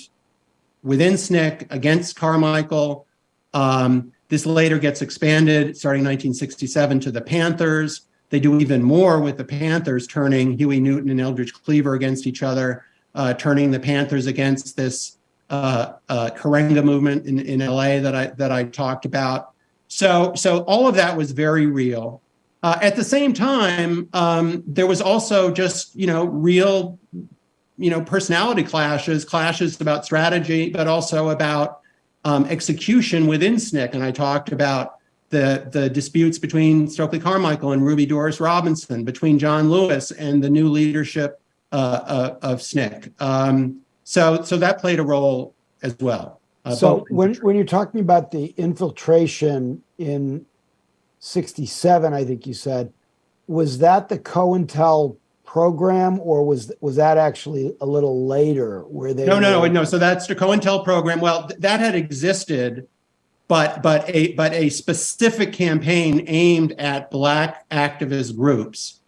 within SNCC against Carmichael. Um, this later gets expanded starting 1967 to the Panthers. They do even more with the Panthers, turning Huey Newton and Eldridge Cleaver against each other uh, turning the Panthers against this uh, uh, Karenga movement in, in LA that I that I talked about. So so all of that was very real. Uh, at the same time, um, there was also just you know real you know personality clashes, clashes about strategy, but also about um, execution within SNCC. And I talked about the, the disputes between Stokely Carmichael and Ruby Doris Robinson, between John Lewis and the new leadership uh, uh, of SNCC. Um, so, so that played a role as well. Uh, so when, when you're talking about the infiltration in 67, I think you said, was that the COINTEL program or was was that actually a little later where they no no no no so that's the COINTEL program well th that had existed but but a but a specific campaign aimed at black activist groups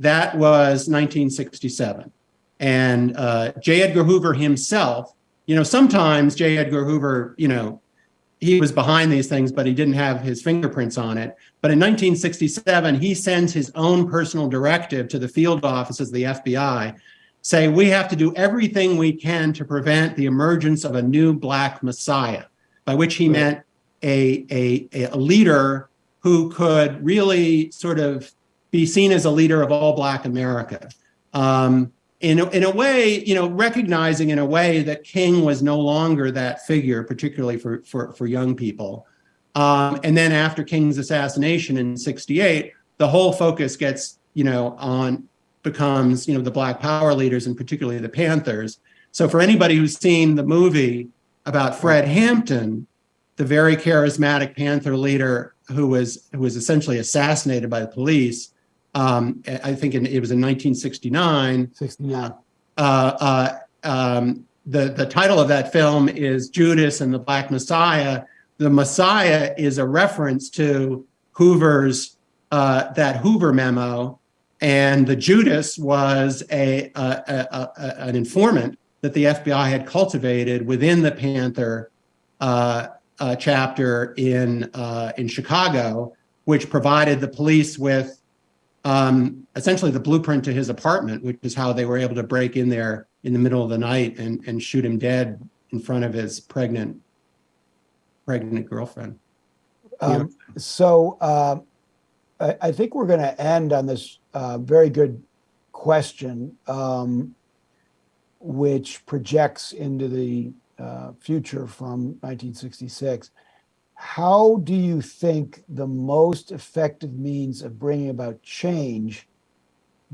that was 1967. And uh, J. Edgar Hoover himself, you know, sometimes J. Edgar Hoover, you know, he was behind these things, but he didn't have his fingerprints on it. But in 1967, he sends his own personal directive to the field offices of the FBI, say, we have to do everything we can to prevent the emergence of a new black messiah, by which he meant a, a, a leader who could really sort of be seen as a leader of all Black America. Um, in, in a way, you know, recognizing in a way that King was no longer that figure, particularly for, for, for young people. Um, and then after King's assassination in 68, the whole focus gets, you know, on becomes, you know, the Black Power leaders and particularly the Panthers. So for anybody who's seen the movie about Fred Hampton, the very charismatic Panther leader who was who was essentially assassinated by the police, um, I think in, it was in 1969. 69. Uh, uh, um, the, the title of that film is Judas and the Black Messiah. The Messiah is a reference to Hoover's uh, that Hoover memo, and the Judas was a, a, a, a, an informant that the FBI had cultivated within the Panther uh, uh, chapter in uh, in Chicago, which provided the police with um, essentially the blueprint to his apartment, which is how they were able to break in there in the middle of the night and, and shoot him dead in front of his pregnant pregnant girlfriend. Um, so uh, I, I think we're going to end on this uh, very good question, um, which projects into the uh, future from 1966. How do you think the most effective means of bringing about change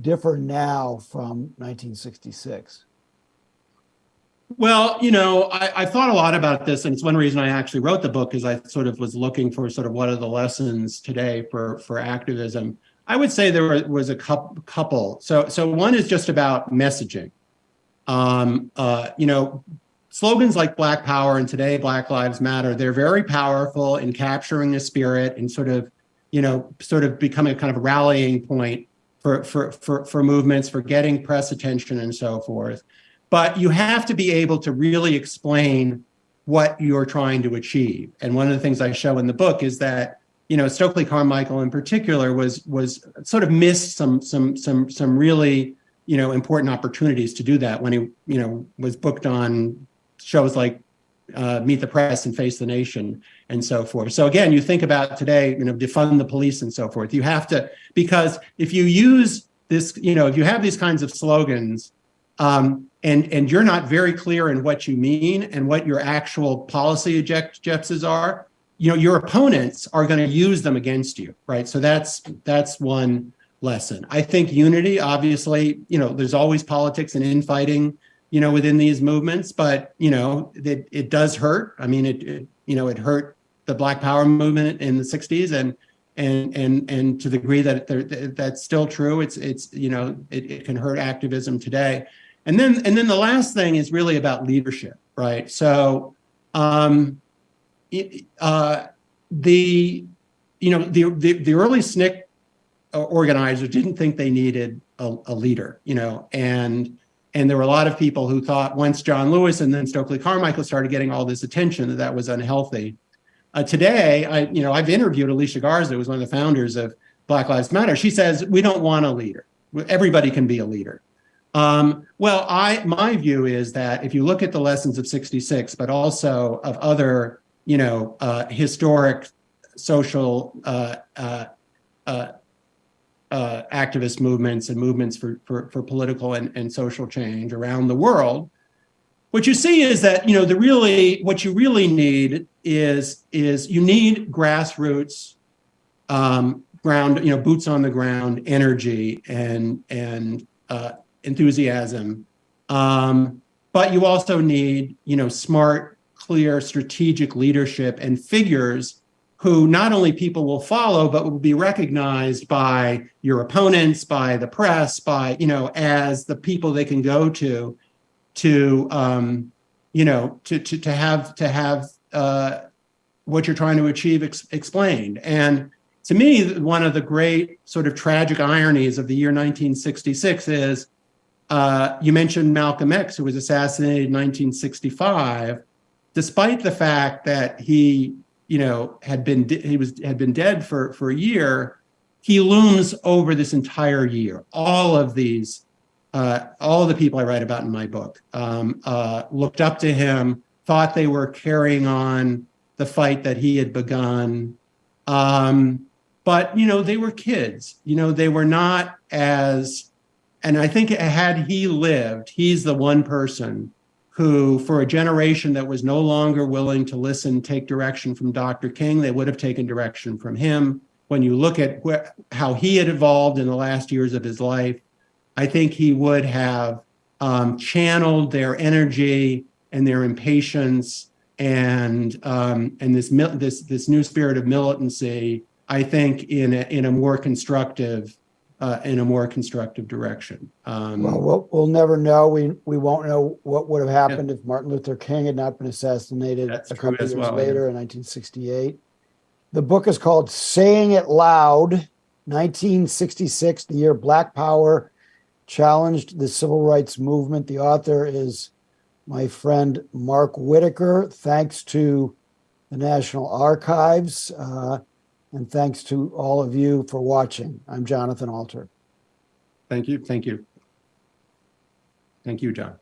differ now from 1966? Well, you know, I, I, thought a lot about this, and it's one reason I actually wrote the book, is I sort of was looking for sort of what are the lessons today for for activism. I would say there was a couple. So, so one is just about messaging. Um, uh, you know, slogans like Black Power and today Black Lives Matter, they're very powerful in capturing the spirit and sort of, you know, sort of becoming a kind of rallying point for for for for movements, for getting press attention and so forth but you have to be able to really explain what you're trying to achieve. And one of the things I show in the book is that you know Stokely Carmichael in particular was was sort of missed some some some some really you know important opportunities to do that when he you know was booked on shows like uh, Meet the Press and Face the Nation and so forth. So again, you think about today, you know, defund the police and so forth. You have to because if you use this, you know, if you have these kinds of slogans, um, and and you're not very clear in what you mean and what your actual policy objectives are, you know, your opponents are going to use them against you, right? So that's that's one lesson. I think unity, obviously, you know, there's always politics and infighting, you know, within these movements, but you know, it it does hurt. I mean, it, it you know, it hurt the Black Power movement in the '60s, and and and and to the degree that that's still true, it's it's you know, it, it can hurt activism today. And then, and then the last thing is really about leadership, right? So, um, it, uh, the, you know, the, the, the early SNCC organizers didn't think they needed a, a, leader, you know, and, and there were a lot of people who thought once John Lewis and then Stokely Carmichael started getting all this attention that that was unhealthy. Uh, today, I, you know, I've interviewed Alicia Garza, who was one of the founders of Black Lives Matter. She says, we don't want a leader. Everybody can be a leader. Um, well, I my view is that if you look at the lessons of 66, but also of other, you know, uh, historic social uh, uh, activist movements and movements for, for, for political and, and social change around the world, what you see is that, you know, the really, what you really need is, is you need grassroots um, ground, you know, boots on the ground energy and, and uh, enthusiasm. Um, but you also need, you know, smart, clear, strategic leadership and figures who not only people will follow, but will be recognized by your opponents, by the press, by, you know, as the people they can go to, to, um, you know, to, to, to have, to have uh, what you're trying to achieve ex explained. And to me, one of the great sort of tragic ironies of the year 1966 is uh, you mentioned Malcolm X, who was assassinated in 1965, despite the fact that he, you know, had been he was had been dead for for a year. He looms over this entire year. All of these, uh, all the people I write about in my book um, uh, looked up to him, thought they were carrying on the fight that he had begun. Um, but you know, they were kids. You know, they were not as and I think had he lived, he's the one person who, for a generation that was no longer willing to listen, take direction from Dr. King, they would have taken direction from him. When you look at how he had evolved in the last years of his life, I think he would have um, channeled their energy and their impatience and um, and this this this new spirit of militancy. I think in a, in a more constructive uh, in a more constructive direction. Um, well, well, we'll never know. We we won't know what would have happened yeah. if Martin Luther King had not been assassinated That's a couple years well, later yeah. in 1968. The book is called "Saying It Loud: 1966, the year Black Power challenged the civil rights movement. The author is my friend Mark Whitaker. Thanks to the National Archives, uh, and thanks to all of you for watching. I'm Jonathan Alter. Thank you. Thank you. Thank you, John.